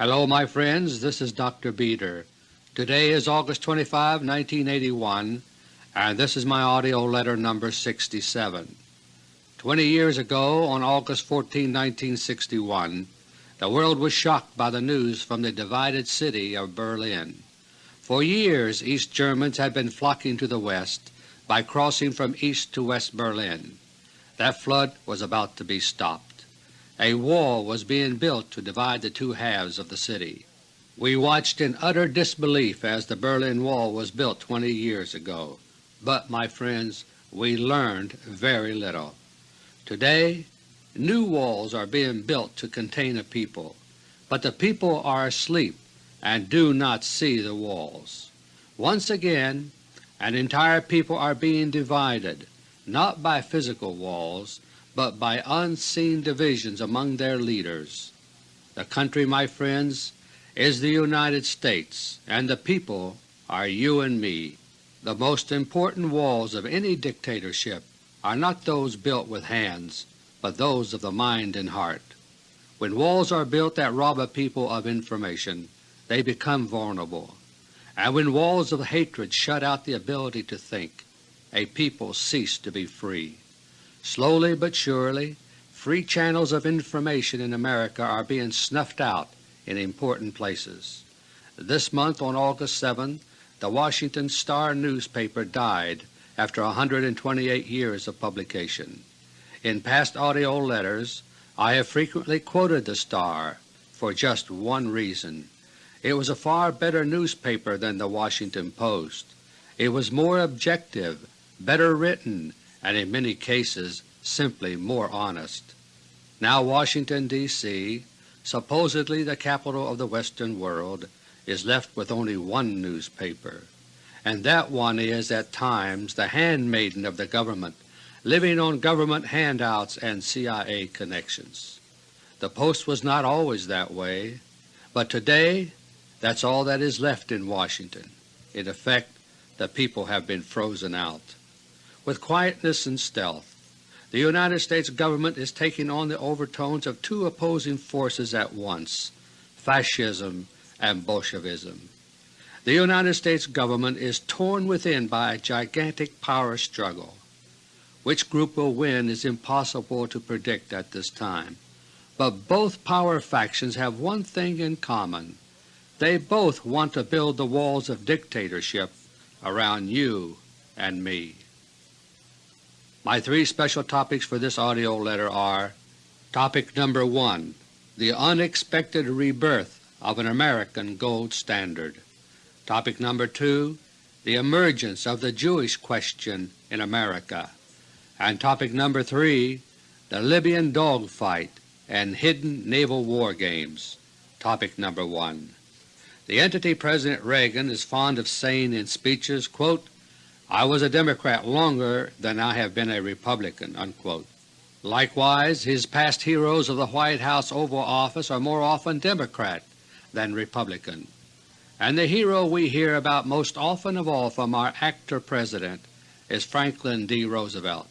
Hello my friends, this is Dr. Beter. Today is August 25, 1981, and this is my AUDIO LETTER No. 67. Twenty years ago, on August 14, 1961, the world was shocked by the news from the divided city of Berlin. For years East Germans had been flocking to the West by crossing from East to West Berlin. That flood was about to be stopped. A wall was being built to divide the two halves of the city. We watched in utter disbelief as the Berlin Wall was built 20 years ago, but, my friends, we learned very little. Today new walls are being built to contain a people, but the people are asleep and do not see the walls. Once again an entire people are being divided, not by physical walls, but by unseen divisions among their leaders. The country, my friends, is the United States, and the people are you and me. The most important walls of any dictatorship are not those built with hands, but those of the mind and heart. When walls are built that rob a people of information, they become vulnerable, and when walls of hatred shut out the ability to think, a people cease to be free. Slowly but surely free channels of information in America are being snuffed out in important places. This month on August 7 the Washington Star newspaper died after 128 years of publication. In past AUDIO letters I have frequently quoted the Star for just one reason. It was a far better newspaper than the Washington Post. It was more objective, better written, and in many cases simply more honest. Now Washington, D.C., supposedly the capital of the Western world, is left with only one newspaper, and that one is at times the handmaiden of the government, living on government handouts and CIA connections. The Post was not always that way, but today that's all that is left in Washington. In effect, the people have been frozen out. With quietness and stealth, the United States Government is taking on the overtones of two opposing forces at once, Fascism and Bolshevism. The United States Government is torn within by a gigantic power struggle. Which group will win is impossible to predict at this time, but both power factions have one thing in common. They both want to build the walls of dictatorship around you and me. My three special topics for this AUDIO letter are Topic number 1 The Unexpected Rebirth of an American Gold Standard. Topic number 2 The Emergence of the Jewish Question in America. And Topic number 3 The Libyan Dogfight and Hidden Naval War Games. Topic number 1 the entity President Reagan is fond of saying in speeches, quote, I was a Democrat longer than I have been a Republican." Unquote. Likewise, his past heroes of the White House Oval Office are more often Democrat than Republican, and the hero we hear about most often of all from our actor President is Franklin D. Roosevelt.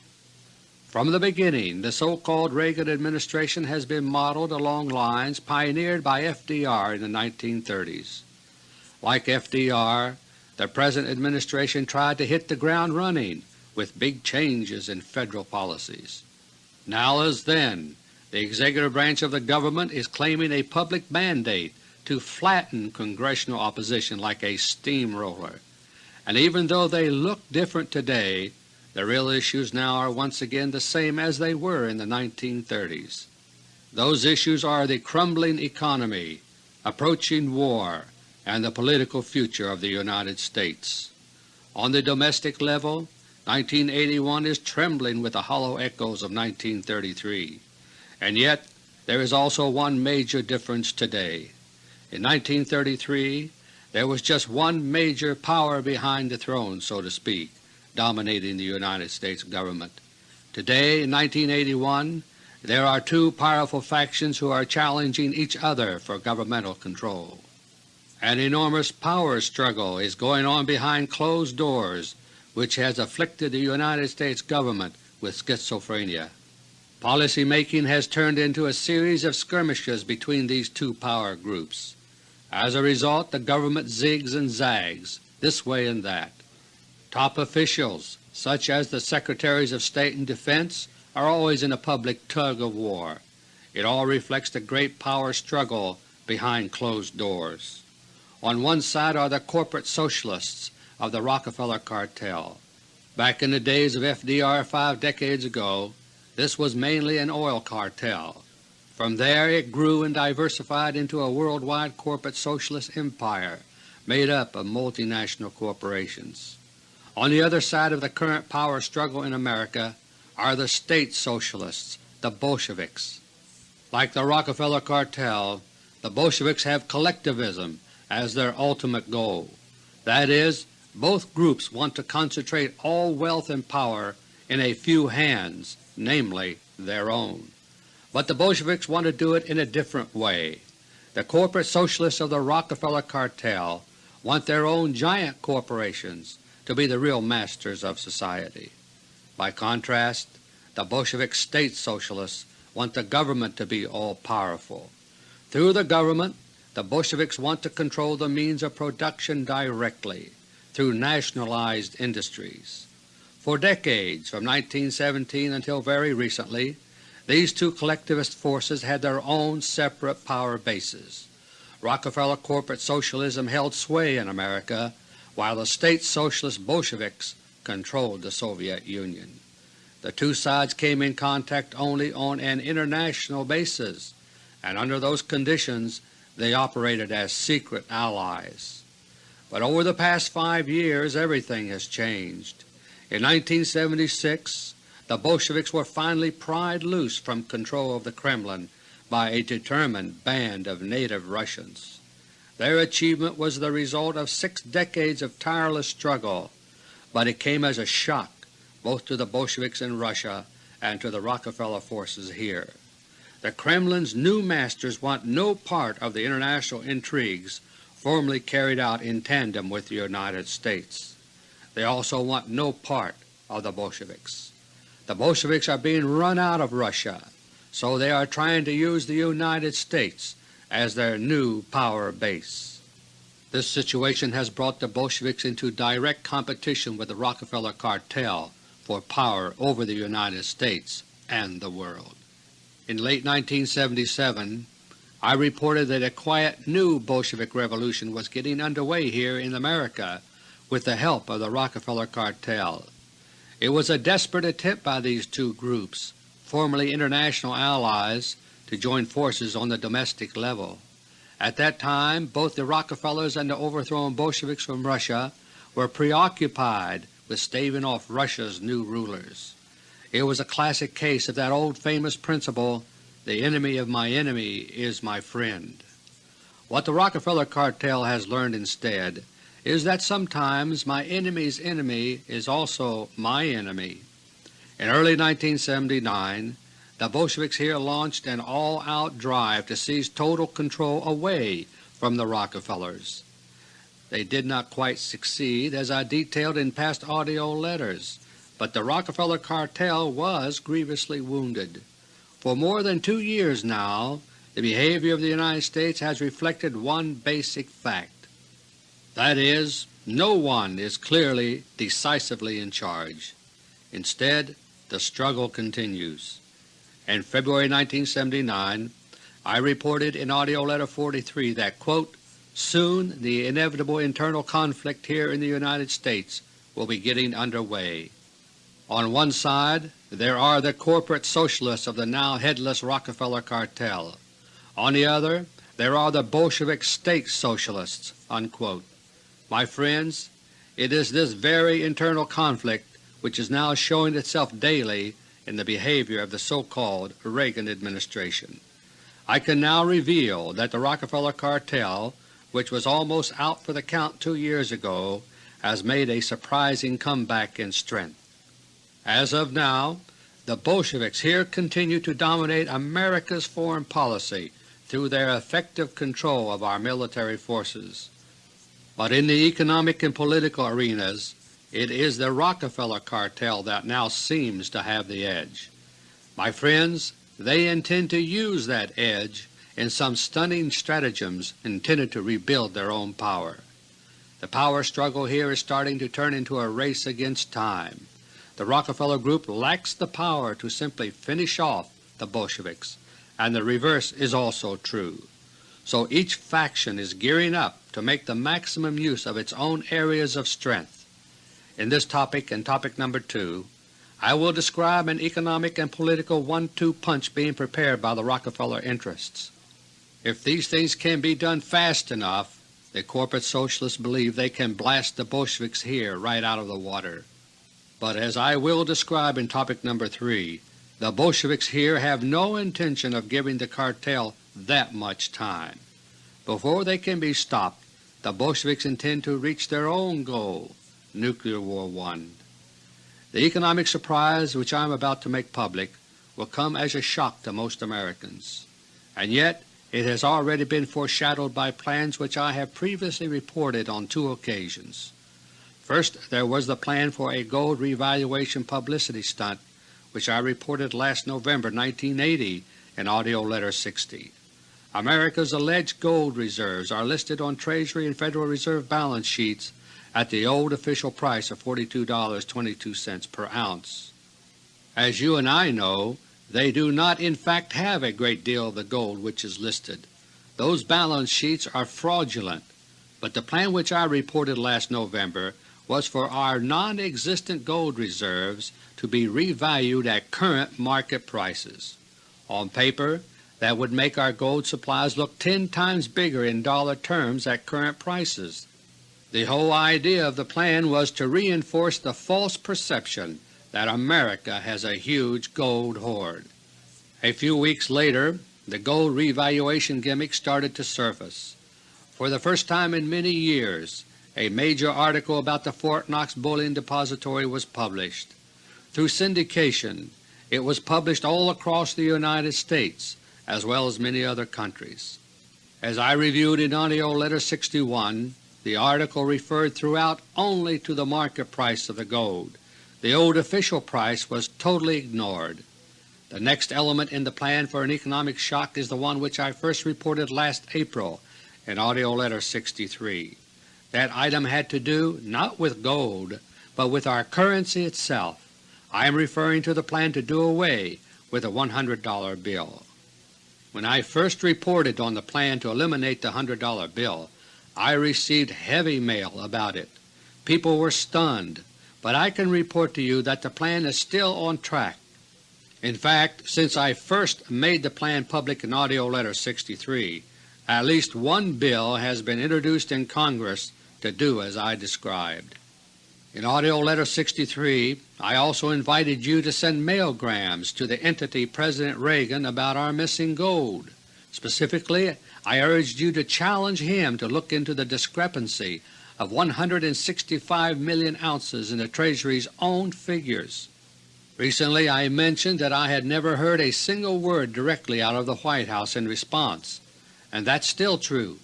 From the beginning the so-called Reagan administration has been modeled along lines pioneered by FDR in the 1930s. Like FDR, the present administration tried to hit the ground running with big changes in Federal policies. Now as then, the executive branch of the government is claiming a public mandate to flatten Congressional opposition like a steamroller, and even though they look different today, the real issues now are once again the same as they were in the 1930s. Those issues are the crumbling economy, approaching war, and the political future of the United States. On the domestic level, 1981 is trembling with the hollow echoes of 1933, and yet there is also one major difference today. In 1933 there was just one major power behind the throne, so to speak, dominating the United States government. Today, in 1981, there are two powerful factions who are challenging each other for governmental control. An enormous power struggle is going on behind closed doors which has afflicted the United States government with schizophrenia. Policy making has turned into a series of skirmishes between these two power groups. As a result the government zigs and zags this way and that. Top officials such as the Secretaries of State and Defense are always in a public tug of war. It all reflects the great power struggle behind closed doors. On one side are the corporate socialists of the Rockefeller cartel. Back in the days of FDR five decades ago, this was mainly an oil cartel. From there it grew and diversified into a worldwide corporate socialist empire made up of multinational corporations. On the other side of the current power struggle in America are the State Socialists, the Bolsheviks. Like the Rockefeller cartel, the Bolsheviks have collectivism as their ultimate goal. That is, both groups want to concentrate all wealth and power in a few hands, namely their own. But the Bolsheviks want to do it in a different way. The corporate socialists of the Rockefeller cartel want their own giant corporations to be the real masters of society. By contrast, the Bolshevik State Socialists want the government to be all-powerful. Through the government, the Bolsheviks want to control the means of production directly through nationalized industries. For decades, from 1917 until very recently, these two collectivist forces had their own separate power bases. Rockefeller corporate socialism held sway in America, while the State Socialist Bolsheviks controlled the Soviet Union. The two sides came in contact only on an international basis, and under those conditions they operated as secret allies. But over the past five years everything has changed. In 1976 the Bolsheviks were finally pried loose from control of the Kremlin by a determined band of native Russians. Their achievement was the result of six decades of tireless struggle, but it came as a shock both to the Bolsheviks in Russia and to the Rockefeller forces here. The Kremlin's new masters want no part of the international intrigues formerly carried out in tandem with the United States. They also want no part of the Bolsheviks. The Bolsheviks are being run out of Russia, so they are trying to use the United States as their new power base. This situation has brought the Bolsheviks into direct competition with the Rockefeller cartel for power over the United States and the world. In late 1977 I reported that a quiet new Bolshevik revolution was getting underway here in America with the help of the Rockefeller cartel. It was a desperate attempt by these two groups, formerly international allies, to join forces on the domestic level. At that time both the Rockefellers and the overthrown Bolsheviks from Russia were preoccupied with staving off Russia's new rulers. It was a classic case of that old famous principle the enemy of my enemy is my friend. What the Rockefeller cartel has learned instead is that sometimes my enemy's enemy is also my enemy. In early 1979 the Bolsheviks here launched an all-out drive to seize total control away from the Rockefellers. They did not quite succeed as I detailed in past AUDIO letters, but the Rockefeller cartel was grievously wounded. For more than two years now the behavior of the United States has reflected one basic fact. That is, no one is clearly, decisively in charge. Instead, the struggle continues. In February 1979 I reported in AUDIO LETTER No. 43 that, quote, soon the inevitable internal conflict here in the United States will be getting under way. On one side there are the corporate socialists of the now headless Rockefeller cartel. On the other there are the Bolshevik State Socialists." Unquote. My friends, it is this very internal conflict which is now showing itself daily in the behavior of the so-called Reagan administration. I can now reveal that the Rockefeller cartel, which was almost out for the count two years ago, has made a surprising comeback in strength. As of now, the Bolsheviks here continue to dominate America's foreign policy through their effective control of our military forces. But in the economic and political arenas it is the Rockefeller cartel that now seems to have the edge. My friends, they intend to use that edge in some stunning stratagems intended to rebuild their own power. The power struggle here is starting to turn into a race against time. The Rockefeller Group lacks the power to simply finish off the Bolsheviks, and the reverse is also true. So each faction is gearing up to make the maximum use of its own areas of strength. In this topic and topic number 2 I will describe an economic and political one-two punch being prepared by the Rockefeller interests. If these things can be done fast enough, the corporate Socialists believe they can blast the Bolsheviks here right out of the water. But as I will describe in topic number 3, the Bolsheviks here have no intention of giving the cartel that much time. Before they can be stopped, the Bolsheviks intend to reach their own goal, Nuclear War 1. The economic surprise which I am about to make public will come as a shock to most Americans, and yet it has already been foreshadowed by plans which I have previously reported on two occasions. First there was the plan for a gold revaluation publicity stunt which I reported last November 1980 in AUDIO LETTER No. 60. America's alleged gold reserves are listed on Treasury and Federal Reserve balance sheets at the old official price of $42.22 per ounce. As you and I know, they do not in fact have a great deal of the gold which is listed. Those balance sheets are fraudulent, but the plan which I reported last November was for our non-existent gold reserves to be revalued at current market prices. On paper, that would make our gold supplies look ten times bigger in dollar terms at current prices. The whole idea of the plan was to reinforce the false perception that America has a huge gold hoard. A few weeks later the gold revaluation gimmick started to surface. For the first time in many years a major article about the Fort Knox Bullion Depository was published. Through syndication it was published all across the United States as well as many other countries. As I reviewed in AUDIO LETTER No. 61, the article referred throughout only to the market price of the gold. The old official price was totally ignored. The next element in the plan for an economic shock is the one which I first reported last April in AUDIO LETTER No. 63. That item had to do not with gold, but with our currency itself. I am referring to the plan to do away with the $100 bill. When I first reported on the plan to eliminate the $100 bill, I received heavy mail about it. People were stunned, but I can report to you that the plan is still on track. In fact, since I first made the plan public in AUDIO LETTER No. 63, at least one bill has been introduced in Congress to do as I described. In AUDIO LETTER No. 63 I also invited you to send mailgrams to the entity President Reagan about our missing gold. Specifically I urged you to challenge him to look into the discrepancy of 165 million ounces in the Treasury's own figures. Recently I mentioned that I had never heard a single word directly out of the White House in response, and that's still true.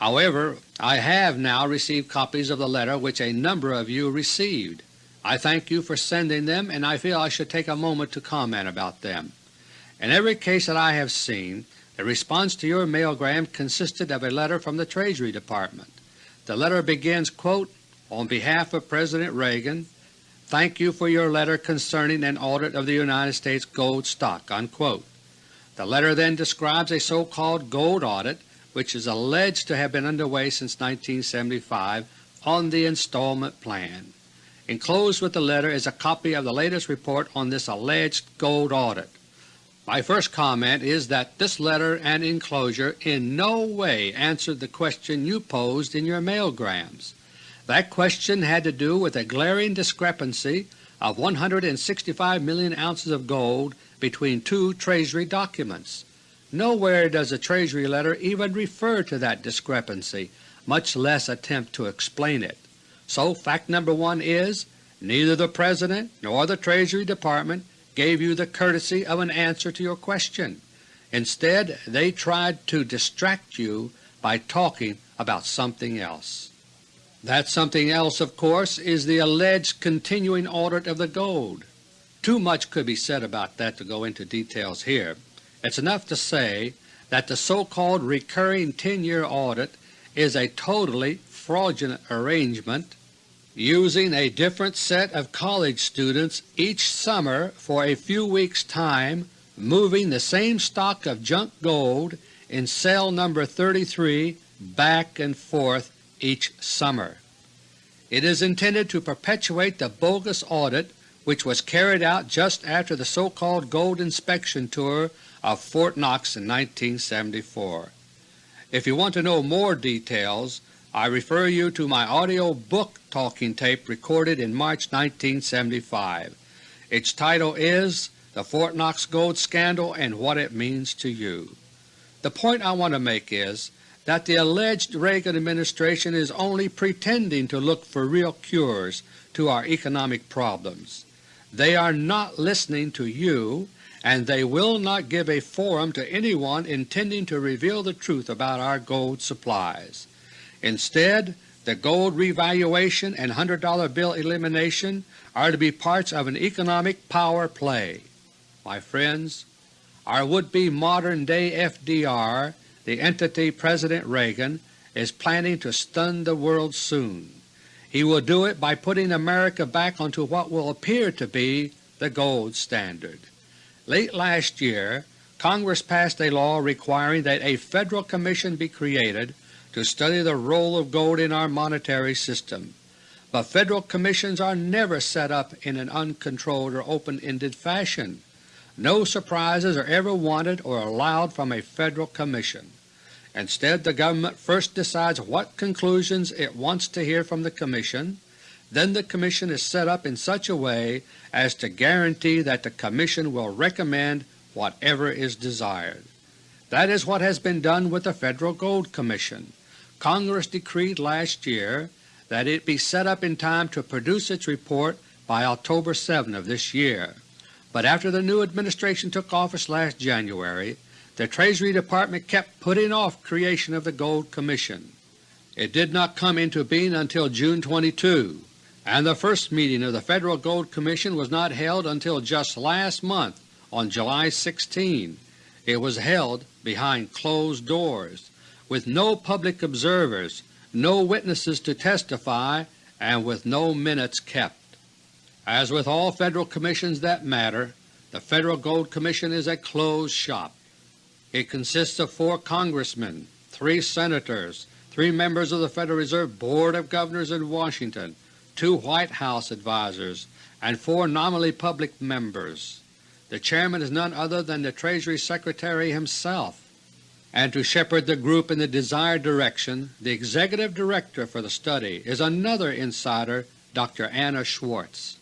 However, I have now received copies of the letter which a number of you received. I thank you for sending them and I feel I should take a moment to comment about them. In every case that I have seen, the response to your mailgram consisted of a letter from the Treasury Department. The letter begins, quote, On behalf of President Reagan, thank you for your letter concerning an audit of the United States gold stock." Unquote. The letter then describes a so-called gold audit which is alleged to have been underway since 1975 on the installment plan. Enclosed with the letter is a copy of the latest report on this alleged gold audit. My first comment is that this letter and enclosure in no way answered the question you posed in your mailgrams. That question had to do with a glaring discrepancy of 165 million ounces of gold between two Treasury documents. Nowhere does the Treasury letter even refer to that discrepancy, much less attempt to explain it. So fact number one is, neither the President nor the Treasury Department gave you the courtesy of an answer to your question. Instead they tried to distract you by talking about something else. That something else, of course, is the alleged continuing audit of the gold. Too much could be said about that to go into details here. It's enough to say that the so-called recurring 10-year audit is a totally fraudulent arrangement using a different set of college students each summer for a few weeks' time moving the same stock of junk gold in cell number 33 back and forth each summer. It is intended to perpetuate the bogus audit which was carried out just after the so-called gold inspection tour of Fort Knox in 1974. If you want to know more details, I refer you to my audio book talking tape recorded in March 1975. Its title is The Fort Knox Gold Scandal and What It Means to You. The point I want to make is that the alleged Reagan administration is only pretending to look for real cures to our economic problems. They are not listening to you, and they will not give a forum to anyone intending to reveal the truth about our gold supplies. Instead, the gold revaluation and $100 bill elimination are to be parts of an economic power play. My friends, our would-be modern-day FDR, the entity President Reagan, is planning to stun the world soon. He will do it by putting America back onto what will appear to be the gold standard. Late last year Congress passed a law requiring that a Federal Commission be created to study the role of gold in our monetary system. But Federal Commissions are never set up in an uncontrolled or open-ended fashion. No surprises are ever wanted or allowed from a Federal Commission. Instead the government first decides what conclusions it wants to hear from the Commission, then the Commission is set up in such a way as to guarantee that the Commission will recommend whatever is desired. That is what has been done with the Federal Gold Commission. Congress decreed last year that it be set up in time to produce its report by October 7 of this year, but after the new administration took office last January, the Treasury Department kept putting off creation of the Gold Commission. It did not come into being until June 22, and the first meeting of the Federal Gold Commission was not held until just last month on July 16. It was held behind closed doors, with no public observers, no witnesses to testify, and with no minutes kept. As with all Federal Commissions that matter, the Federal Gold Commission is a closed shop. It consists of four Congressmen, three Senators, three members of the Federal Reserve Board of Governors in Washington, two White House advisers, and four nominally public members. The Chairman is none other than the Treasury Secretary himself, and to shepherd the group in the desired direction the Executive Director for the study is another insider, Dr. Anna Schwartz.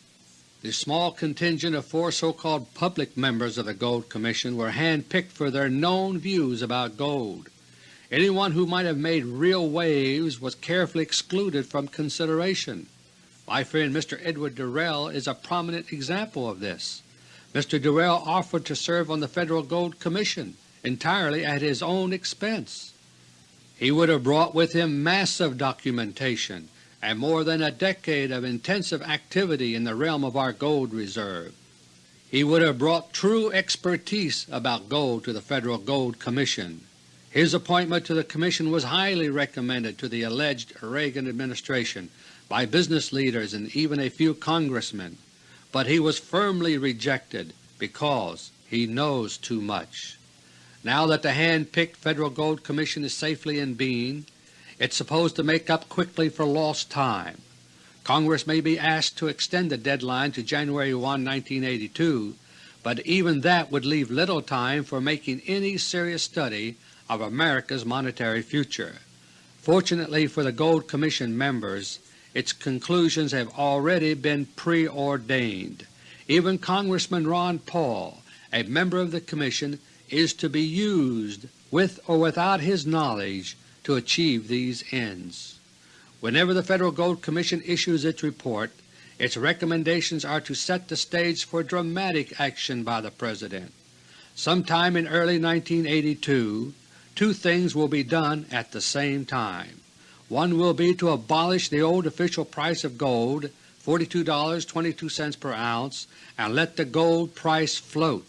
The small contingent of four so-called public members of the Gold Commission were hand-picked for their known views about gold. Anyone who might have made real waves was carefully excluded from consideration. My friend Mr. Edward Durrell is a prominent example of this. Mr. Durrell offered to serve on the Federal Gold Commission entirely at his own expense. He would have brought with him massive documentation and more than a decade of intensive activity in the realm of our gold reserve. He would have brought true expertise about gold to the Federal Gold Commission. His appointment to the Commission was highly recommended to the alleged Reagan administration by business leaders and even a few Congressmen, but he was firmly rejected because he knows too much. Now that the hand-picked Federal Gold Commission is safely in being, it's supposed to make up quickly for lost time. Congress may be asked to extend the deadline to January 1, 1982, but even that would leave little time for making any serious study of America's monetary future. Fortunately for the Gold Commission members, its conclusions have already been preordained. Even Congressman Ron Paul, a member of the Commission, is to be used with or without his knowledge to achieve these ends. Whenever the Federal Gold Commission issues its report, its recommendations are to set the stage for dramatic action by the President. Sometime in early 1982, two things will be done at the same time. One will be to abolish the old official price of gold $42.22 per ounce and let the gold price float.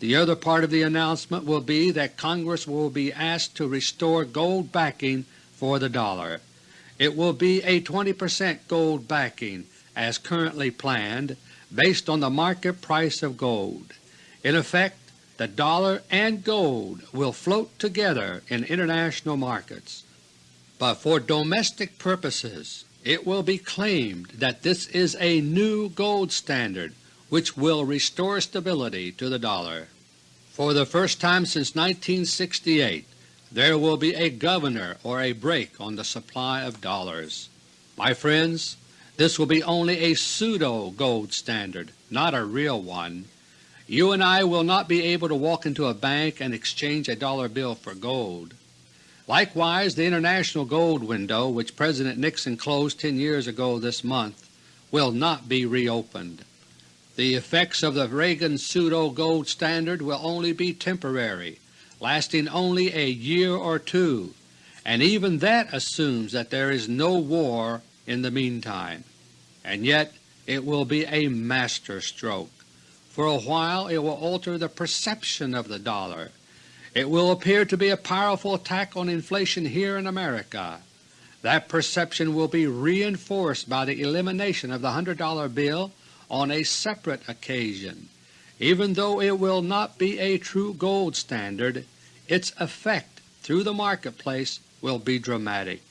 The other part of the announcement will be that Congress will be asked to restore gold backing for the dollar. It will be a 20 percent gold backing as currently planned based on the market price of gold. In effect, the dollar and gold will float together in international markets. But for domestic purposes it will be claimed that this is a new gold standard which will restore stability to the dollar. For the first time since 1968 there will be a governor or a brake on the supply of dollars. My friends, this will be only a pseudo-gold standard, not a real one. You and I will not be able to walk into a bank and exchange a dollar bill for gold. Likewise, the international gold window, which President Nixon closed 10 years ago this month, will not be reopened. The effects of the Reagan pseudo-gold standard will only be temporary, lasting only a year or two, and even that assumes that there is no war in the meantime. And yet it will be a master stroke. For a while it will alter the perception of the dollar it will appear to be a powerful attack on inflation here in America. That perception will be reinforced by the elimination of the $100 bill on a separate occasion. Even though it will not be a true gold standard, its effect through the marketplace will be dramatic.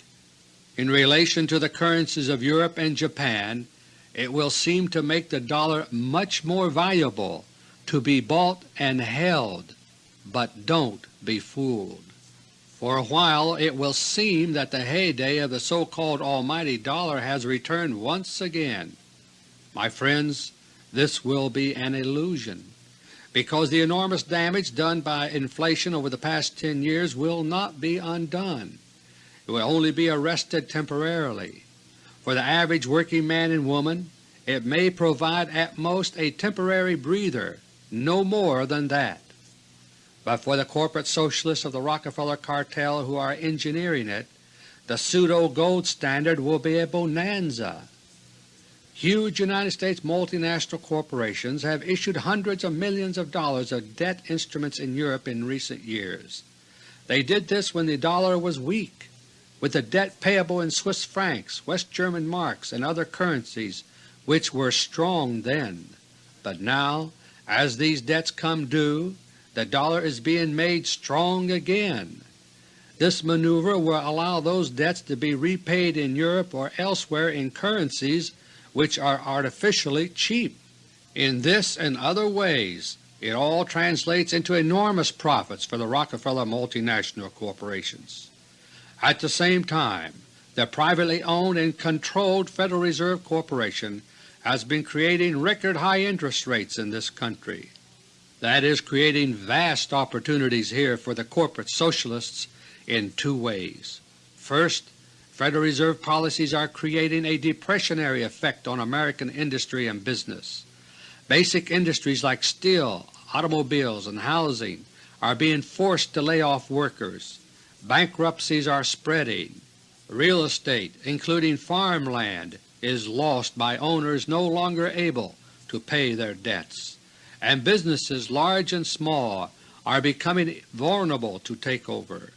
In relation to the currencies of Europe and Japan, it will seem to make the dollar much more valuable to be bought and held but don't be fooled. For a while it will seem that the heyday of the so-called almighty dollar has returned once again. My friends, this will be an illusion, because the enormous damage done by inflation over the past 10 years will not be undone. It will only be arrested temporarily. For the average working man and woman it may provide at most a temporary breather, no more than that but for the corporate socialists of the Rockefeller cartel who are engineering it, the pseudo-gold standard will be a bonanza. Huge United States multinational corporations have issued hundreds of millions of dollars of debt instruments in Europe in recent years. They did this when the dollar was weak, with the debt payable in Swiss francs, West German marks, and other currencies which were strong then. But now, as these debts come due, the dollar is being made strong again. This maneuver will allow those debts to be repaid in Europe or elsewhere in currencies which are artificially cheap. In this and other ways it all translates into enormous profits for the Rockefeller multinational corporations. At the same time, the privately owned and controlled Federal Reserve Corporation has been creating record high interest rates in this country. That is creating vast opportunities here for the corporate socialists in two ways. First, Federal Reserve policies are creating a depressionary effect on American industry and business. Basic industries like steel, automobiles, and housing are being forced to lay off workers. Bankruptcies are spreading. Real estate, including farmland, is lost by owners no longer able to pay their debts and businesses large and small are becoming vulnerable to takeover.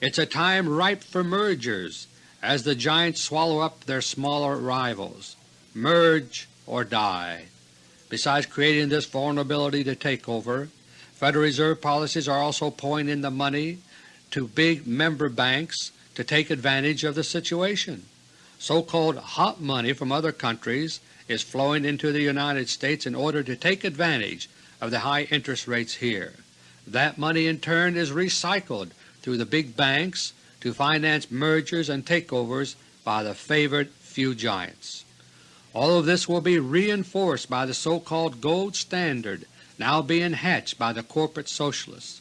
It's a time ripe for mergers as the giants swallow up their smaller rivals. Merge or die. Besides creating this vulnerability to takeover, Federal Reserve policies are also pouring in the money to big member banks to take advantage of the situation. So-called hot money from other countries is flowing into the United States in order to take advantage of the high interest rates here. That money in turn is recycled through the big banks to finance mergers and takeovers by the favored few giants. All of this will be reinforced by the so-called gold standard now being hatched by the corporate socialists.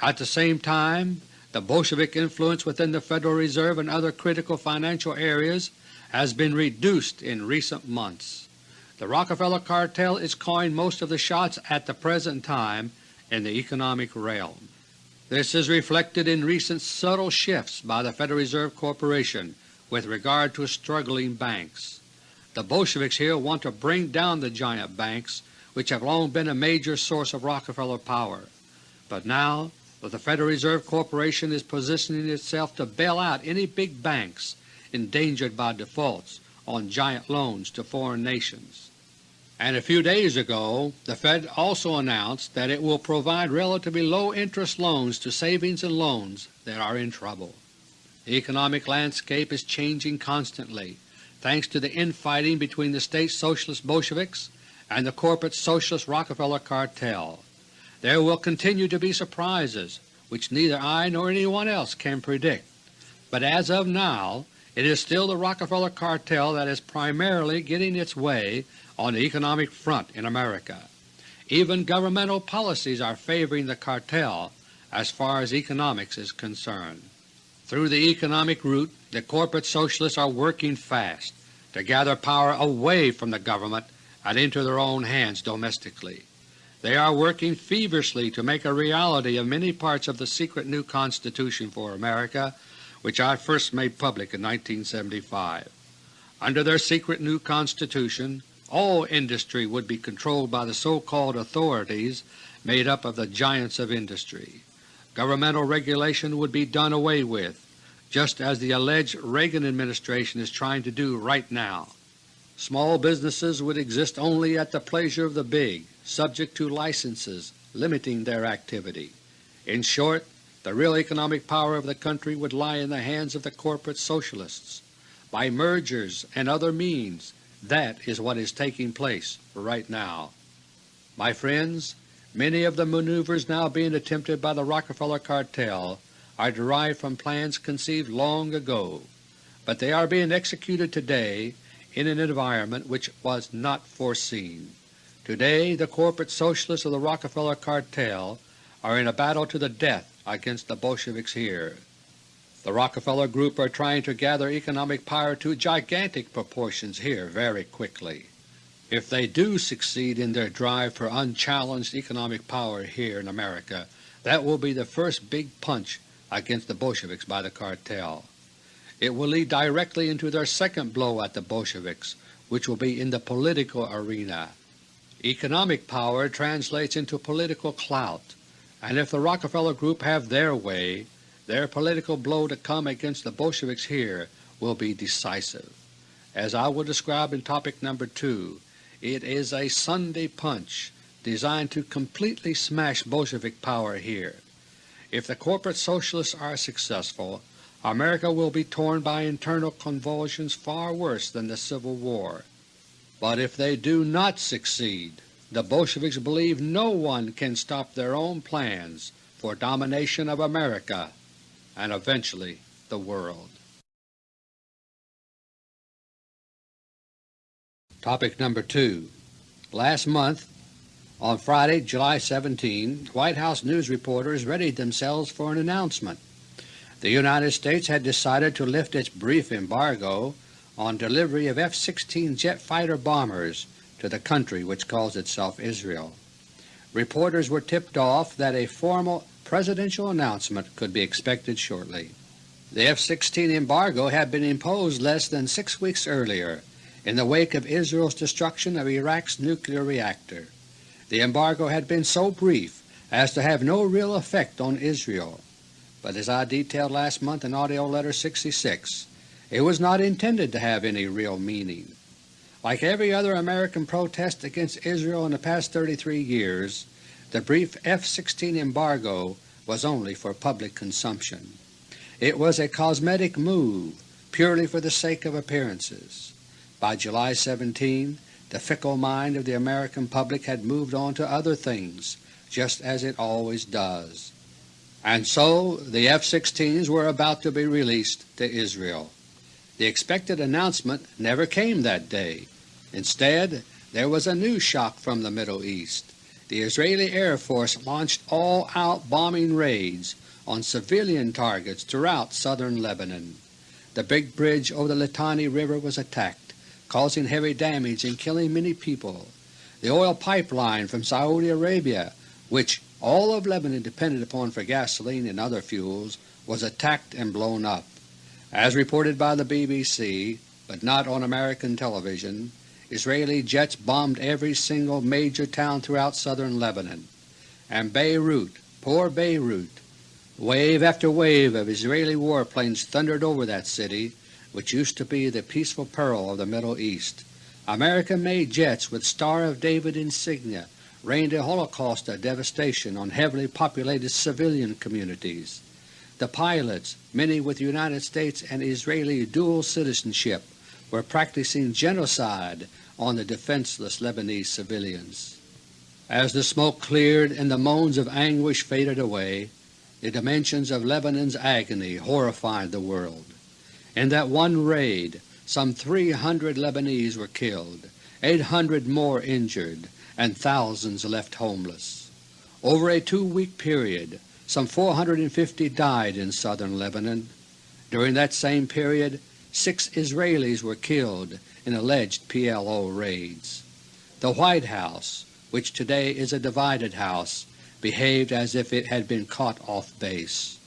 At the same time, the Bolshevik influence within the Federal Reserve and other critical financial areas has been reduced in recent months. The Rockefeller cartel is calling most of the shots at the present time in the economic realm. This is reflected in recent subtle shifts by the Federal Reserve Corporation with regard to struggling banks. The Bolsheviks here want to bring down the giant banks which have long been a major source of Rockefeller power. But now that the Federal Reserve Corporation is positioning itself to bail out any big banks endangered by defaults on giant loans to foreign nations. And a few days ago the Fed also announced that it will provide relatively low interest loans to savings and loans that are in trouble. The economic landscape is changing constantly thanks to the infighting between the State Socialist Bolsheviks and the corporate Socialist Rockefeller cartel. There will continue to be surprises which neither I nor anyone else can predict, but as of now it is still the Rockefeller cartel that is primarily getting its way on the economic front in America. Even governmental policies are favoring the cartel as far as economics is concerned. Through the economic route the corporate Socialists are working fast to gather power away from the government and into their own hands domestically. They are working feverishly to make a reality of many parts of the secret new Constitution for America which I first made public in 1975. Under their secret new Constitution, all industry would be controlled by the so-called authorities made up of the giants of industry. Governmental regulation would be done away with, just as the alleged Reagan administration is trying to do right now. Small businesses would exist only at the pleasure of the big, subject to licenses limiting their activity. In short, the real economic power of the country would lie in the hands of the corporate Socialists. By mergers and other means, that is what is taking place right now. My friends, many of the maneuvers now being attempted by the Rockefeller cartel are derived from plans conceived long ago, but they are being executed today in an environment which was not foreseen. Today the corporate Socialists of the Rockefeller cartel are in a battle to the death against the Bolsheviks here. The Rockefeller group are trying to gather economic power to gigantic proportions here very quickly. If they do succeed in their drive for unchallenged economic power here in America, that will be the first big punch against the Bolsheviks by the cartel. It will lead directly into their second blow at the Bolsheviks, which will be in the political arena. Economic power translates into political clout, and if the Rockefeller group have their way, their political blow to come against the Bolsheviks here will be decisive. As I will describe in topic number 2, it is a Sunday punch designed to completely smash Bolshevik power here. If the corporate Socialists are successful, America will be torn by internal convulsions far worse than the Civil War. But if they do not succeed, the Bolsheviks believe no one can stop their own plans for domination of America and eventually the world. Topic number 2 Last month, on Friday, July 17, White House news reporters readied themselves for an announcement. The United States had decided to lift its brief embargo on delivery of F-16 jet fighter bombers to the country which calls itself Israel. Reporters were tipped off that a formal presidential announcement could be expected shortly. The F-16 embargo had been imposed less than six weeks earlier in the wake of Israel's destruction of Iraq's nuclear reactor. The embargo had been so brief as to have no real effect on Israel, but as I detailed last month in AUDIO LETTER No. 66, it was not intended to have any real meaning. Like every other American protest against Israel in the past 33 years, the brief F-16 embargo was only for public consumption. It was a cosmetic move purely for the sake of appearances. By July 17, the fickle mind of the American public had moved on to other things, just as it always does. And so the F-16s were about to be released to Israel. The expected announcement never came that day. Instead, there was a new shock from the Middle East. The Israeli Air Force launched all-out bombing raids on civilian targets throughout southern Lebanon. The big bridge over the Litani River was attacked, causing heavy damage and killing many people. The oil pipeline from Saudi Arabia, which all of Lebanon depended upon for gasoline and other fuels, was attacked and blown up. As reported by the BBC, but not on American television, Israeli jets bombed every single major town throughout southern Lebanon. And Beirut, poor Beirut, wave after wave of Israeli warplanes thundered over that city, which used to be the peaceful pearl of the Middle East. American-made jets with Star of David insignia rained a holocaust of devastation on heavily populated civilian communities. The pilots, many with United States and Israeli dual citizenship, were practicing genocide on the defenseless Lebanese civilians. As the smoke cleared and the moans of anguish faded away, the dimensions of Lebanon's agony horrified the world. In that one raid some 300 Lebanese were killed, 800 more injured, and thousands left homeless. Over a two-week period some 450 died in southern Lebanon. During that same period six Israelis were killed in alleged PLO raids. The White House, which today is a divided house, behaved as if it had been caught off base.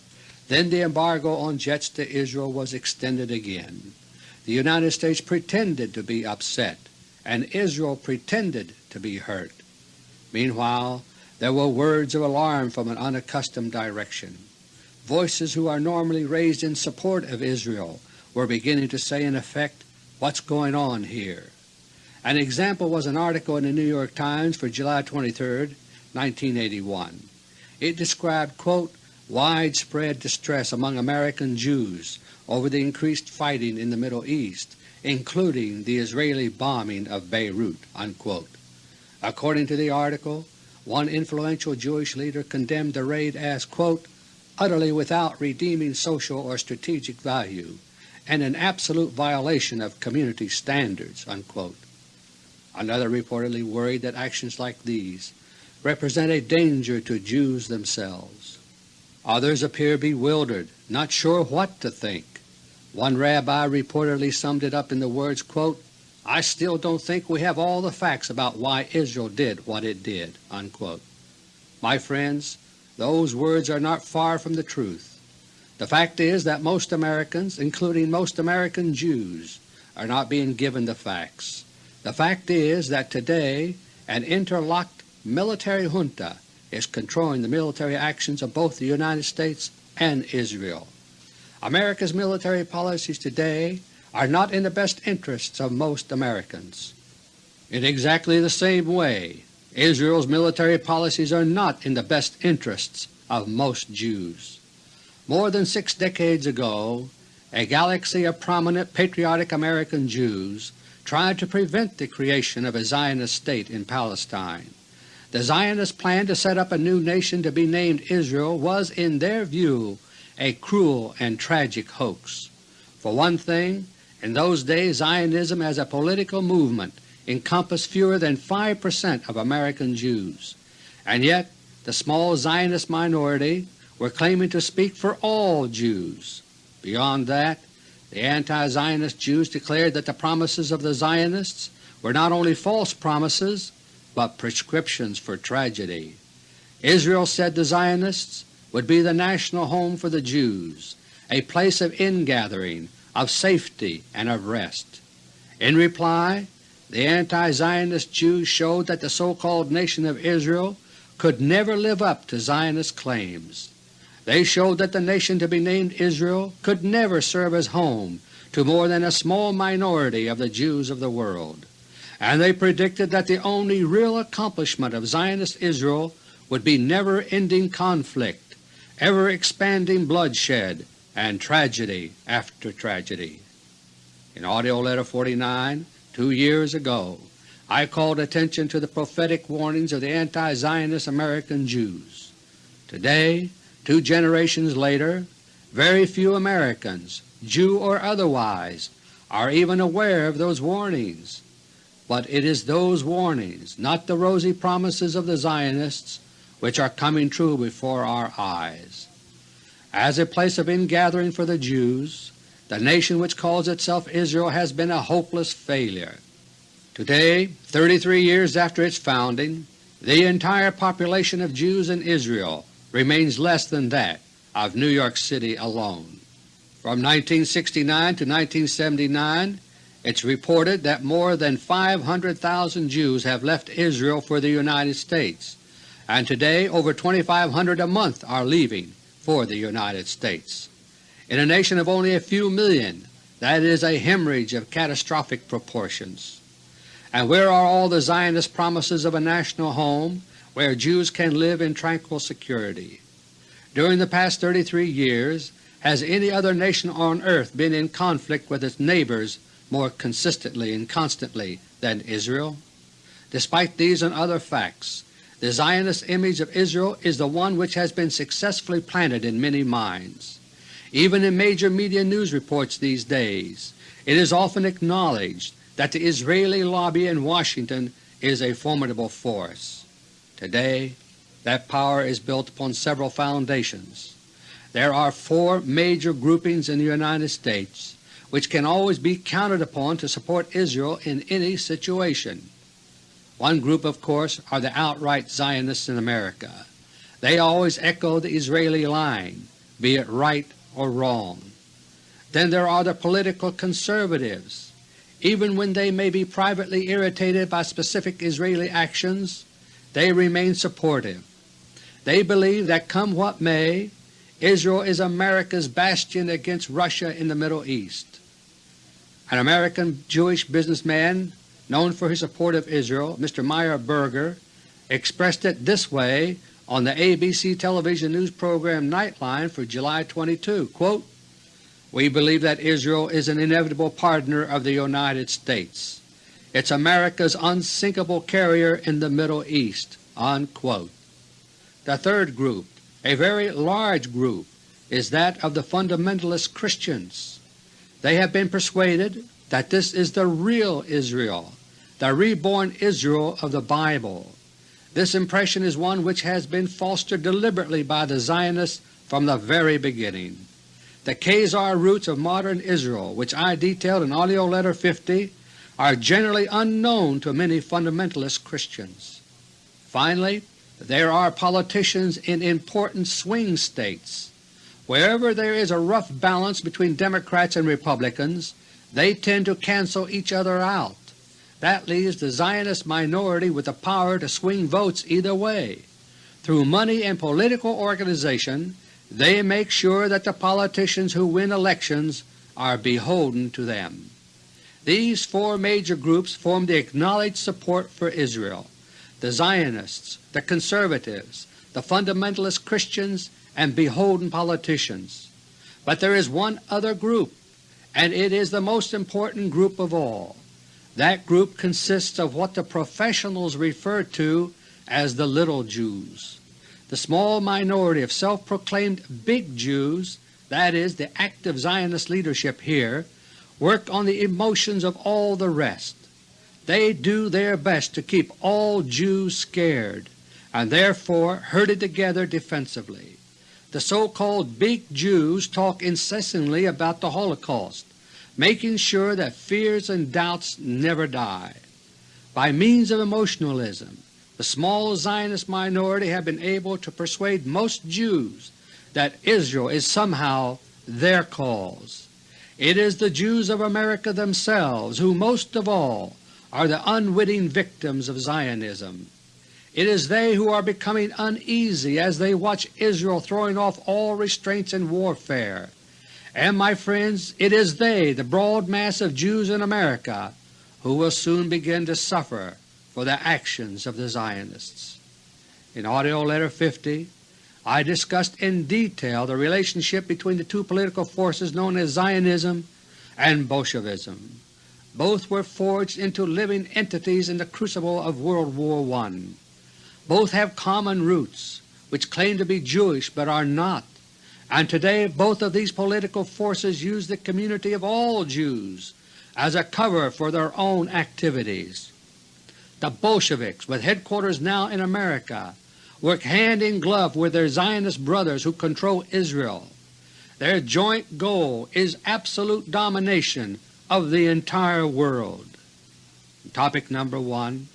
Then the embargo on jets to Israel was extended again. The United States pretended to be upset, and Israel pretended to be hurt. Meanwhile there were words of alarm from an unaccustomed direction. Voices who are normally raised in support of Israel were beginning to say in effect, what's going on here? An example was an article in the New York Times for July 23, 1981. It described, quote, widespread distress among American Jews over the increased fighting in the Middle East, including the Israeli bombing of Beirut." Unquote. According to the article, one influential Jewish leader condemned the raid as, quote, utterly without redeeming social or strategic value and an absolute violation of community standards." Unquote. Another reportedly worried that actions like these represent a danger to Jews themselves. Others appear bewildered, not sure what to think. One rabbi reportedly summed it up in the words, quote, I still don't think we have all the facts about why Israel did what it did." Unquote. My friends, those words are not far from the truth. The fact is that most Americans, including most American Jews, are not being given the facts. The fact is that today an interlocked military junta is controlling the military actions of both the United States and Israel. America's military policies today are not in the best interests of most Americans. In exactly the same way, Israel's military policies are not in the best interests of most Jews. More than six decades ago, a galaxy of prominent patriotic American Jews tried to prevent the creation of a Zionist state in Palestine. The Zionist plan to set up a new nation to be named Israel was in their view a cruel and tragic hoax. For one thing, in those days Zionism as a political movement encompassed fewer than 5 percent of American Jews, and yet the small Zionist minority were claiming to speak for all Jews. Beyond that, the anti-Zionist Jews declared that the promises of the Zionists were not only false promises, but prescriptions for tragedy. Israel, said the Zionists, would be the national home for the Jews, a place of ingathering of safety and of rest. In reply, the anti-Zionist Jews showed that the so-called nation of Israel could never live up to Zionist claims. They showed that the nation to be named Israel could never serve as home to more than a small minority of the Jews of the world, and they predicted that the only real accomplishment of Zionist Israel would be never-ending conflict, ever-expanding bloodshed, and tragedy after tragedy. In AUDIO LETTER No. 49, two years ago, I called attention to the prophetic warnings of the anti-Zionist American Jews. Today, two generations later, very few Americans, Jew or otherwise, are even aware of those warnings. But it is those warnings, not the rosy promises of the Zionists, which are coming true before our eyes. As a place of ingathering for the Jews, the nation which calls itself Israel has been a hopeless failure. Today, 33 years after its founding, the entire population of Jews in Israel remains less than that of New York City alone. From 1969 to 1979, It's reported that more than 500,000 Jews have left Israel for the United States, and today over 2,500 a month are leaving for the United States. In a nation of only a few million, that is a hemorrhage of catastrophic proportions. And where are all the Zionist promises of a national home where Jews can live in tranquil security? During the past 33 years has any other nation on earth been in conflict with its neighbors more consistently and constantly than Israel? Despite these and other facts, the Zionist image of Israel is the one which has been successfully planted in many minds. Even in major media news reports these days, it is often acknowledged that the Israeli lobby in Washington is a formidable force. Today that power is built upon several foundations. There are four major groupings in the United States which can always be counted upon to support Israel in any situation. One group, of course, are the outright Zionists in America. They always echo the Israeli line, be it right or wrong. Then there are the political conservatives. Even when they may be privately irritated by specific Israeli actions, they remain supportive. They believe that come what may, Israel is America's bastion against Russia in the Middle East. An American Jewish businessman known for his support of Israel, Mr. Meyer Berger, expressed it this way on the ABC television news program Nightline for July 22, quote, We believe that Israel is an inevitable partner of the United States. It's America's unsinkable carrier in the Middle East." Unquote. The third group, a very large group, is that of the fundamentalist Christians. They have been persuaded that this is the real Israel, the reborn Israel of the Bible. This impression is one which has been fostered deliberately by the Zionists from the very beginning. The Khazar roots of modern Israel, which I detailed in AUDIO LETTER No. 50, are generally unknown to many fundamentalist Christians. Finally, there are politicians in important swing states. Wherever there is a rough balance between Democrats and Republicans, they tend to cancel each other out. That leaves the Zionist minority with the power to swing votes either way. Through money and political organization, they make sure that the politicians who win elections are beholden to them. These four major groups form the acknowledged support for Israel the Zionists, the conservatives, the fundamentalist Christians, and beholden politicians. But there is one other group, and it is the most important group of all. That group consists of what the professionals refer to as the little Jews. The small minority of self-proclaimed big Jews, that is, the active Zionist leadership here, work on the emotions of all the rest. They do their best to keep all Jews scared and therefore herded together defensively. The so-called big Jews talk incessantly about the Holocaust, making sure that fears and doubts never die. By means of emotionalism, the small Zionist minority have been able to persuade most Jews that Israel is somehow their cause. It is the Jews of America themselves who most of all are the unwitting victims of Zionism. It is they who are becoming uneasy as they watch Israel throwing off all restraints in warfare. And, my friends, it is they, the broad mass of Jews in America, who will soon begin to suffer for the actions of the Zionists. In AUDIO LETTER No. 50 I discussed in detail the relationship between the two political forces known as Zionism and Bolshevism. Both were forged into living entities in the crucible of World War I. Both have common roots, which claim to be Jewish but are not, and today both of these political forces use the community of all Jews as a cover for their own activities. The Bolsheviks, with headquarters now in America, work hand in glove with their Zionist brothers who control Israel. Their joint goal is absolute domination of the entire world. Topic number 1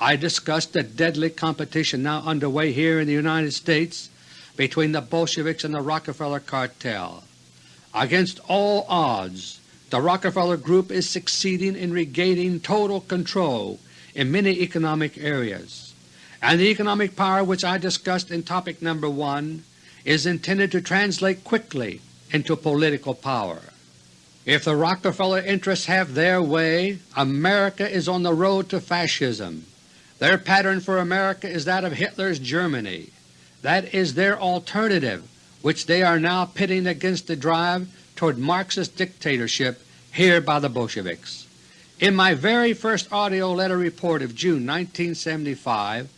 I discussed the deadly competition now underway here in the United States between the Bolsheviks and the Rockefeller cartel. Against all odds, the Rockefeller Group is succeeding in regaining total control in many economic areas, and the economic power which I discussed in topic number 1 is intended to translate quickly into political power. If the Rockefeller interests have their way, America is on the road to Fascism. Their pattern for America is that of Hitler's Germany. That is their alternative which they are now pitting against the drive toward Marxist dictatorship here by the Bolsheviks. In my very first AUDIO letter report of June 1975,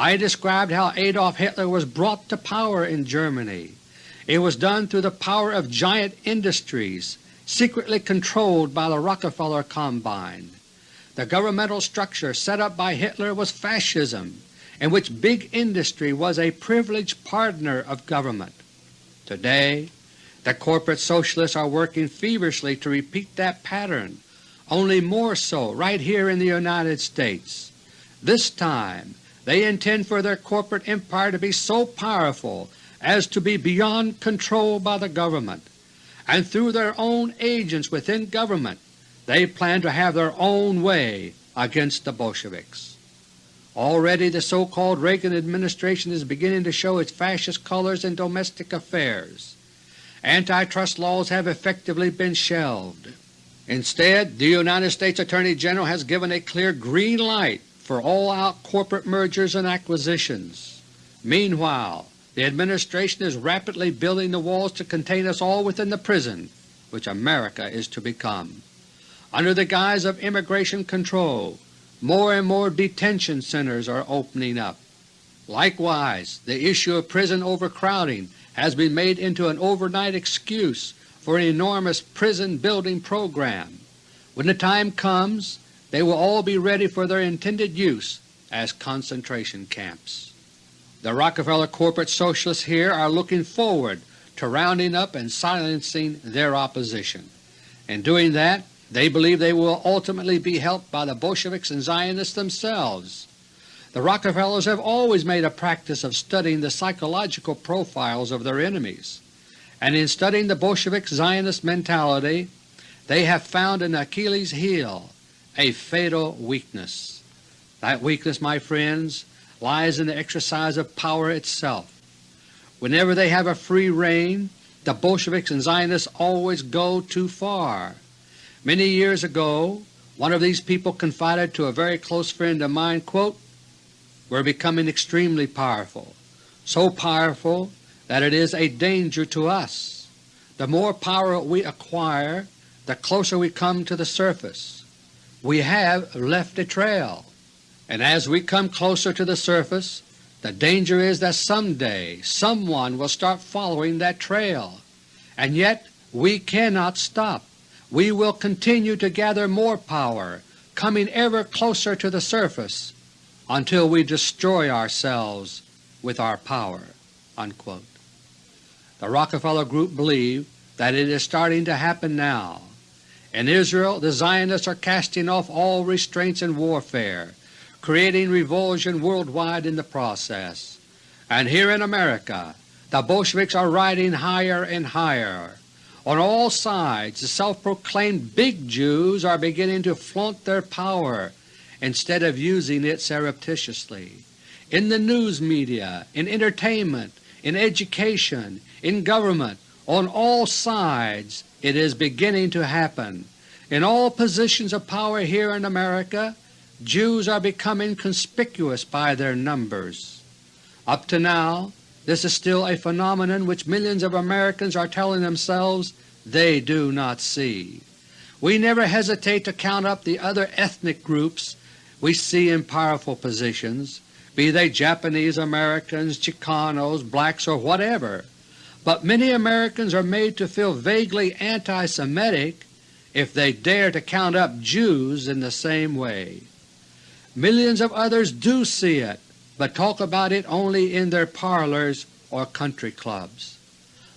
I described how Adolf Hitler was brought to power in Germany. It was done through the power of giant industries secretly controlled by the Rockefeller Combine. The governmental structure set up by Hitler was Fascism, in which big industry was a privileged partner of government. Today the corporate Socialists are working feverishly to repeat that pattern, only more so right here in the United States. This time they intend for their corporate empire to be so powerful as to be beyond control by the government and through their own agents within government they plan to have their own way against the Bolsheviks. Already the so-called Reagan administration is beginning to show its fascist colors in domestic affairs. Antitrust laws have effectively been shelved. Instead, the United States Attorney General has given a clear green light for all-out corporate mergers and acquisitions. Meanwhile, the Administration is rapidly building the walls to contain us all within the prison which America is to become. Under the guise of immigration control, more and more detention centers are opening up. Likewise, the issue of prison overcrowding has been made into an overnight excuse for an enormous prison building program. When the time comes, they will all be ready for their intended use as concentration camps. The Rockefeller corporate Socialists here are looking forward to rounding up and silencing their opposition. In doing that, they believe they will ultimately be helped by the Bolsheviks and Zionists themselves. The Rockefellers have always made a practice of studying the psychological profiles of their enemies, and in studying the Bolshevik Zionist mentality they have found an Achilles heel, a fatal weakness. That weakness, my friends, lies in the exercise of power itself. Whenever they have a free rein, the Bolsheviks and Zionists always go too far. Many years ago one of these people confided to a very close friend of mine, quote, We're becoming extremely powerful, so powerful that it is a danger to us. The more power we acquire, the closer we come to the surface. We have left a trail and as we come closer to the surface the danger is that someday someone will start following that trail. And yet we cannot stop. We will continue to gather more power, coming ever closer to the surface until we destroy ourselves with our power." Unquote. The Rockefeller Group believe that it is starting to happen now. In Israel the Zionists are casting off all restraints in warfare creating revulsion worldwide in the process. And here in America the Bolsheviks are riding higher and higher. On all sides the self-proclaimed big Jews are beginning to flaunt their power instead of using it surreptitiously. In the news media, in entertainment, in education, in government, on all sides it is beginning to happen. In all positions of power here in America Jews are becoming conspicuous by their numbers. Up to now this is still a phenomenon which millions of Americans are telling themselves they do not see. We never hesitate to count up the other ethnic groups we see in powerful positions, be they Japanese Americans, Chicanos, blacks, or whatever, but many Americans are made to feel vaguely anti-Semitic if they dare to count up Jews in the same way. Millions of others do see it, but talk about it only in their parlors or country clubs.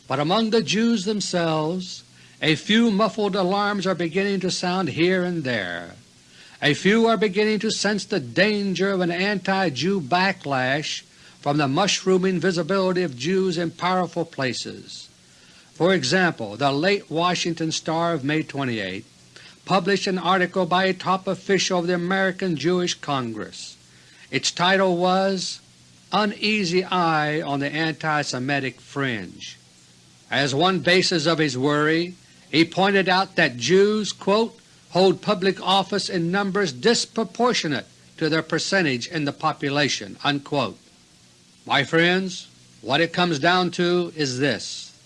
But among the Jews themselves a few muffled alarms are beginning to sound here and there. A few are beginning to sense the danger of an anti-Jew backlash from the mushrooming visibility of Jews in powerful places. For example, the late Washington Star of May 28 published an article by a top official of the American Jewish Congress. Its title was Uneasy Eye on the Anti-Semitic Fringe. As one basis of his worry, he pointed out that Jews quote, hold public office in numbers disproportionate to their percentage in the population." Unquote. My friends, what it comes down to is this.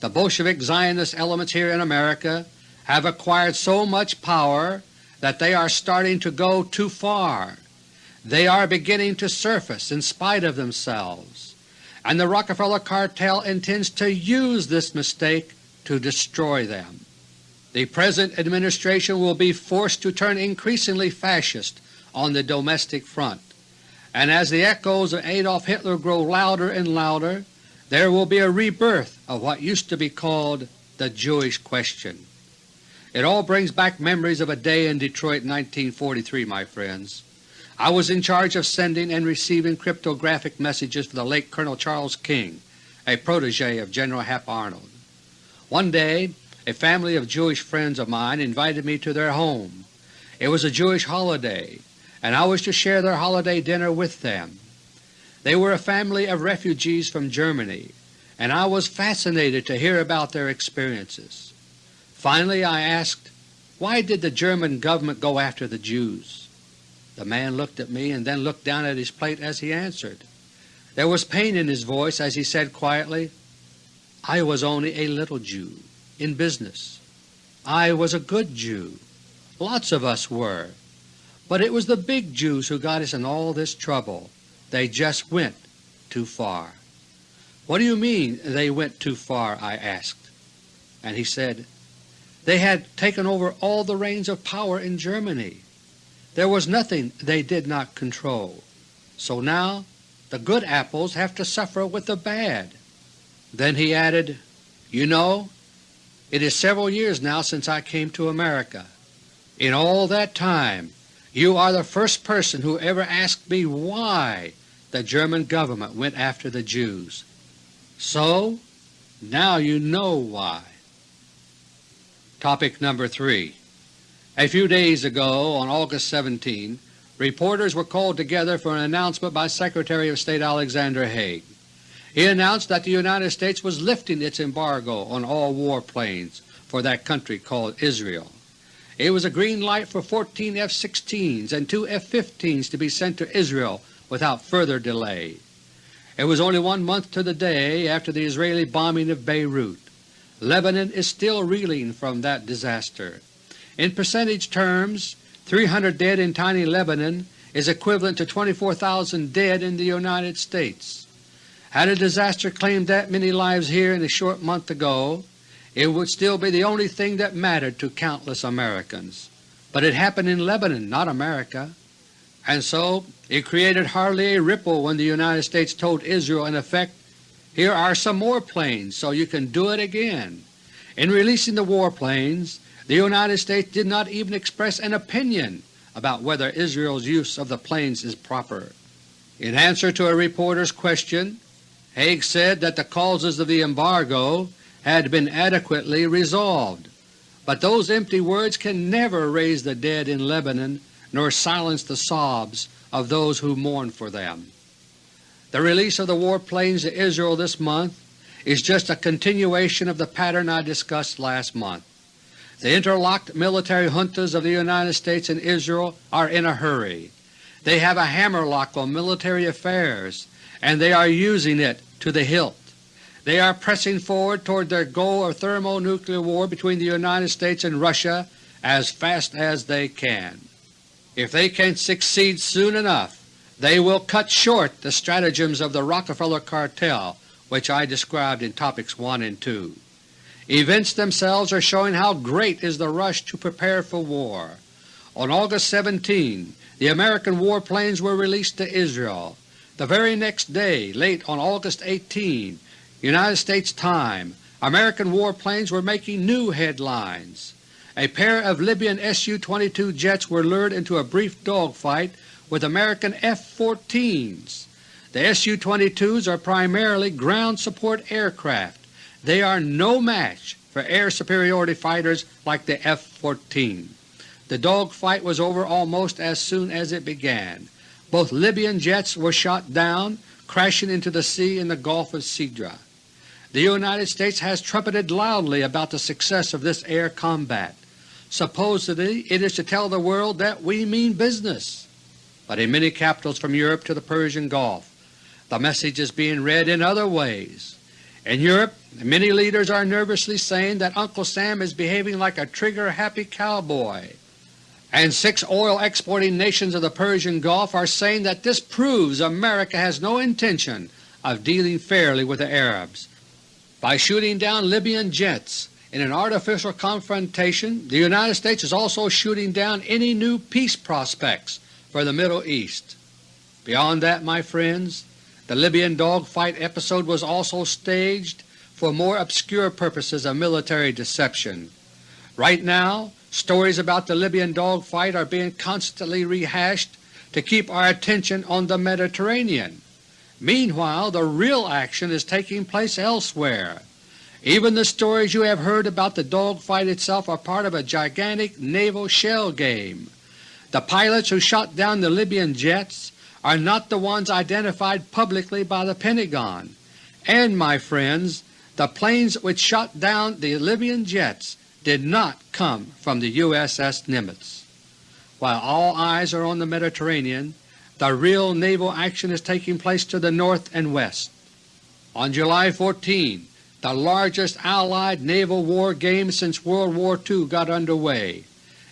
The Bolshevik Zionist elements here in America have acquired so much power that they are starting to go too far. They are beginning to surface in spite of themselves, and the Rockefeller cartel intends to use this mistake to destroy them. The present administration will be forced to turn increasingly fascist on the domestic front, and as the echoes of Adolf Hitler grow louder and louder, there will be a rebirth of what used to be called the Jewish question. It all brings back memories of a day in Detroit in 1943, my friends. I was in charge of sending and receiving cryptographic messages for the late Colonel Charles King, a protege of General Hap Arnold. One day a family of Jewish friends of mine invited me to their home. It was a Jewish holiday, and I was to share their holiday dinner with them. They were a family of refugees from Germany, and I was fascinated to hear about their experiences. Finally I asked, why did the German government go after the Jews? The man looked at me and then looked down at his plate as he answered. There was pain in his voice as he said quietly, I was only a little Jew, in business. I was a good Jew. Lots of us were. But it was the big Jews who got us in all this trouble. They just went too far. What do you mean they went too far? I asked. And he said, they had taken over all the reins of power in Germany. There was nothing they did not control. So now the good apples have to suffer with the bad. Then he added, You know, it is several years now since I came to America. In all that time you are the first person who ever asked me why the German government went after the Jews. So now you know why. Topic number 3 A few days ago, on August 17, reporters were called together for an announcement by Secretary of State Alexander Haig. He announced that the United States was lifting its embargo on all warplanes for that country called Israel. It was a green light for 14 F-16s and two F-15s to be sent to Israel without further delay. It was only one month to the day after the Israeli bombing of Beirut. Lebanon is still reeling from that disaster. In percentage terms, 300 dead in tiny Lebanon is equivalent to 24,000 dead in the United States. Had a disaster claimed that many lives here in a short month ago, it would still be the only thing that mattered to countless Americans. But it happened in Lebanon, not America and so it created hardly a ripple when the United States told Israel in effect, here are some more planes so you can do it again. In releasing the warplanes, the United States did not even express an opinion about whether Israel's use of the planes is proper. In answer to a reporter's question, Haig said that the causes of the embargo had been adequately resolved, but those empty words can never raise the dead in Lebanon nor silence the sobs of those who mourn for them. The release of the warplanes to Israel this month is just a continuation of the pattern I discussed last month. The interlocked military juntas of the United States and Israel are in a hurry. They have a hammerlock on military affairs, and they are using it to the hilt. They are pressing forward toward their goal of thermonuclear war between the United States and Russia as fast as they can. If they can succeed soon enough, they will cut short the stratagems of the Rockefeller cartel which I described in Topics 1 and 2. Events themselves are showing how great is the rush to prepare for war. On August 17 the American warplanes were released to Israel. The very next day, late on August 18, United States time, American warplanes were making new headlines a pair of Libyan Su-22 jets were lured into a brief dogfight with American F-14s. The Su-22s are primarily ground support aircraft they are no match for air superiority fighters like the F-14. The dogfight was over almost as soon as it began. Both Libyan jets were shot down, crashing into the sea in the Gulf of Sidra. The United States has trumpeted loudly about the success of this air combat. Supposedly it is to tell the world that we mean business. But in many capitals from Europe to the Persian Gulf, the message is being read in other ways. In Europe, many leaders are nervously saying that Uncle Sam is behaving like a trigger-happy cowboy and six oil exporting nations of the Persian Gulf are saying that this proves America has no intention of dealing fairly with the Arabs. By shooting down Libyan jets in an artificial confrontation, the United States is also shooting down any new peace prospects for the Middle East. Beyond that, my friends, the Libyan dogfight episode was also staged for more obscure purposes of military deception. Right now, Stories about the Libyan dogfight are being constantly rehashed to keep our attention on the Mediterranean. Meanwhile the real action is taking place elsewhere. Even the stories you have heard about the dogfight itself are part of a gigantic naval shell game. The pilots who shot down the Libyan jets are not the ones identified publicly by the Pentagon. And, my friends, the planes which shot down the Libyan jets did not come from the USS Nimitz. While all eyes are on the Mediterranean, the real naval action is taking place to the north and west. On July 14, the largest Allied naval war game since World War II got underway.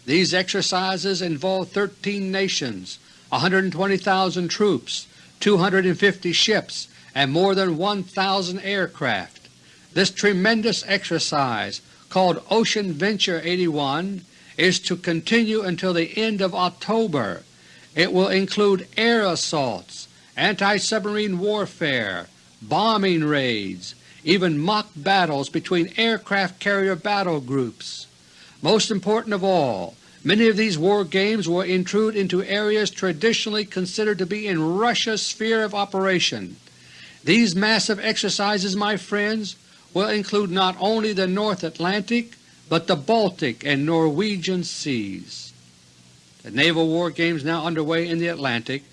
These exercises involve 13 nations, 120,000 troops, 250 ships, and more than 1,000 aircraft. This tremendous exercise called Ocean Venture 81 is to continue until the end of October. It will include air assaults, anti-submarine warfare, bombing raids, even mock battles between aircraft carrier battle groups. Most important of all, many of these war games will intrude into areas traditionally considered to be in Russia's sphere of operation. These massive exercises, my friends, will include not only the North Atlantic but the Baltic and Norwegian seas. The naval war games now underway in the Atlantic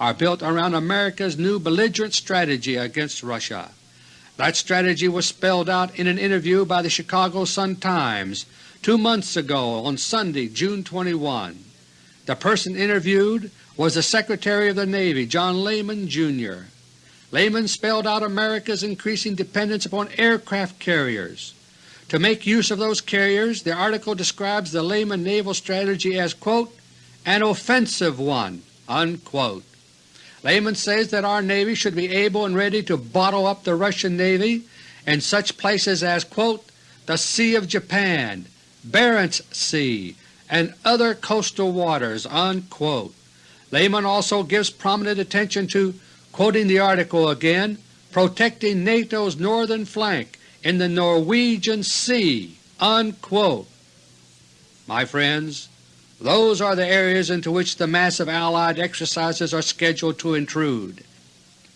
are built around America's new belligerent strategy against Russia. That strategy was spelled out in an interview by the Chicago Sun-Times two months ago on Sunday, June 21. The person interviewed was the Secretary of the Navy, John Lehman, Jr. Lehman spelled out America's increasing dependence upon aircraft carriers. To make use of those carriers, the article describes the Lehman naval strategy as quote, an offensive one. Unquote. Lehman says that our Navy should be able and ready to bottle up the Russian Navy in such places as quote, the Sea of Japan, Barents Sea, and other coastal waters. Unquote. Lehman also gives prominent attention to Quoting the article again, protecting NATO's northern flank in the Norwegian Sea." Unquote. My friends, those are the areas into which the massive Allied exercises are scheduled to intrude.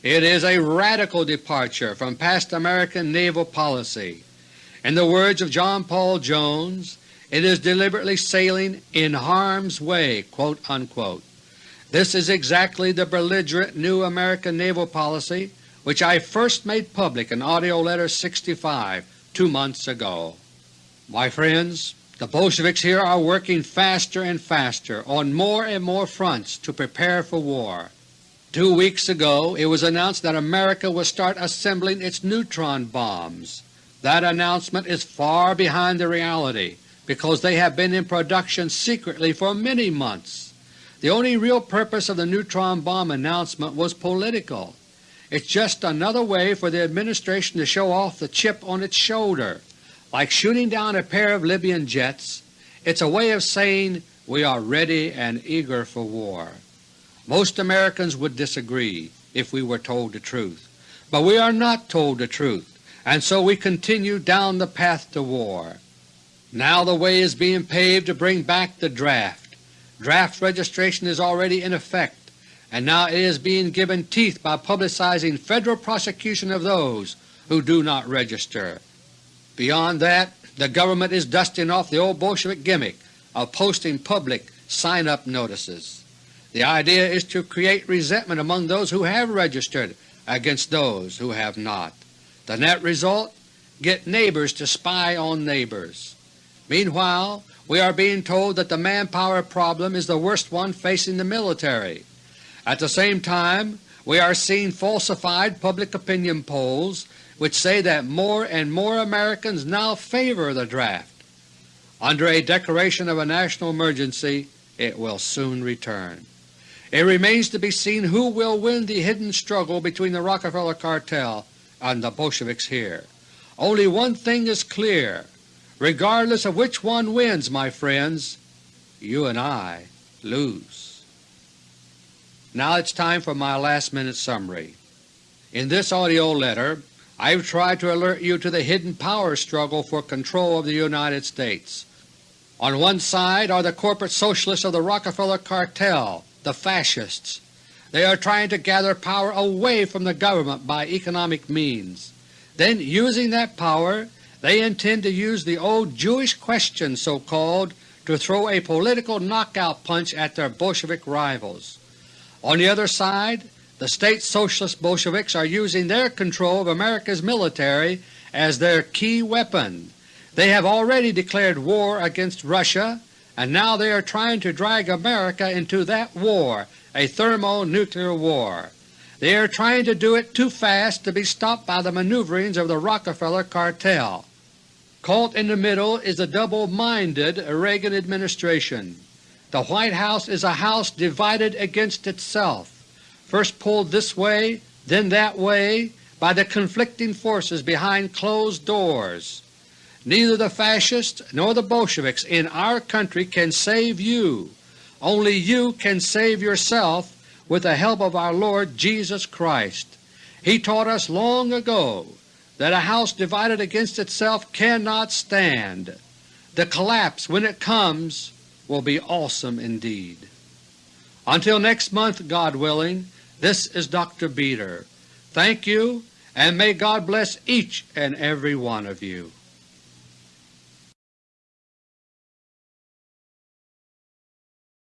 It is a radical departure from past American naval policy. In the words of John Paul Jones, it is deliberately sailing in harm's way. This is exactly the belligerent new American naval policy which I first made public in AUDIO LETTER No. 65 two months ago. My friends, the Bolsheviks here are working faster and faster on more and more fronts to prepare for war. Two weeks ago it was announced that America will start assembling its neutron bombs. That announcement is far behind the reality because they have been in production secretly for many months. The only real purpose of the neutron bomb announcement was political. It's just another way for the administration to show off the chip on its shoulder. Like shooting down a pair of Libyan jets, it's a way of saying we are ready and eager for war. Most Americans would disagree if we were told the truth, but we are not told the truth, and so we continue down the path to war. Now the way is being paved to bring back the draft. Draft registration is already in effect, and now it is being given teeth by publicizing federal prosecution of those who do not register. Beyond that, the government is dusting off the old Bolshevik gimmick of posting public sign-up notices. The idea is to create resentment among those who have registered against those who have not. The net result? Get neighbors to spy on neighbors. Meanwhile, we are being told that the manpower problem is the worst one facing the military. At the same time, we are seeing falsified public opinion polls which say that more and more Americans now favor the draft. Under a declaration of a national emergency it will soon return. It remains to be seen who will win the hidden struggle between the Rockefeller cartel and the Bolsheviks here. Only one thing is clear. Regardless of which one wins, my friends, you and I lose. Now it's time for my last minute summary. In this AUDIO letter I have tried to alert you to the hidden power struggle for control of the United States. On one side are the corporate socialists of the Rockefeller cartel, the Fascists. They are trying to gather power away from the government by economic means. Then, using that power, they intend to use the old Jewish question so-called to throw a political knockout punch at their Bolshevik rivals. On the other side, the State Socialist Bolsheviks are using their control of America's military as their key weapon. They have already declared war against Russia, and now they are trying to drag America into that war, a thermonuclear war. They are trying to do it too fast to be stopped by the maneuverings of the Rockefeller cartel. Caught in the middle is the double-minded Reagan administration. The White House is a house divided against itself, first pulled this way, then that way by the conflicting forces behind closed doors. Neither the Fascists nor the Bolsheviks in our country can save you. Only you can save yourself with the help of our Lord Jesus Christ. He taught us long ago that a house divided against itself cannot stand. The collapse, when it comes, will be awesome indeed. Until next month, God willing, this is Dr. Beter. Thank you, and may God bless each and every one of you.